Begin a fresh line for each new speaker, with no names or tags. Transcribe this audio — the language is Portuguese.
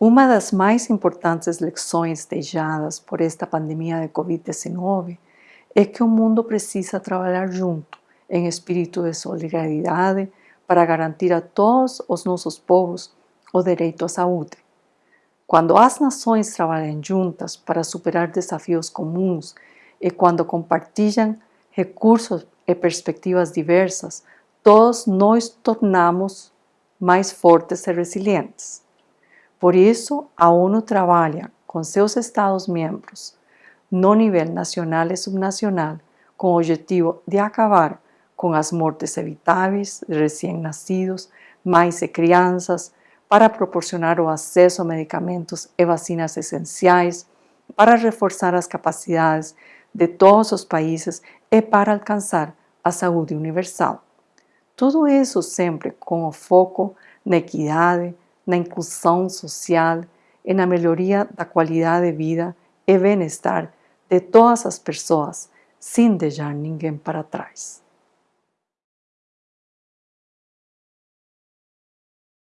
Uma das mais importantes lições deixadas por esta pandemia de Covid-19 é que o mundo precisa trabalhar junto, em espírito de solidariedade, para garantir a todos os nossos povos o direito à saúde. Quando as nações trabalham juntas para superar desafios comuns e quando compartilham recursos e perspectivas diversas, todos nós tornamos mais fortes e resilientes. Por isso, a ONU trabalha com seus Estados-membros, no nível nacional e subnacional, com o objetivo de acabar com as mortes evitáveis de recém-nascidos, mães e crianças, para proporcionar o acesso a medicamentos e vacinas essenciais, para reforçar as capacidades de todos os países e para alcançar a saúde universal. Tudo isso sempre com o foco na equidade, na inclusão social e na melhoria da qualidade de vida e bem-estar de todas as pessoas, sem deixar ninguém para trás.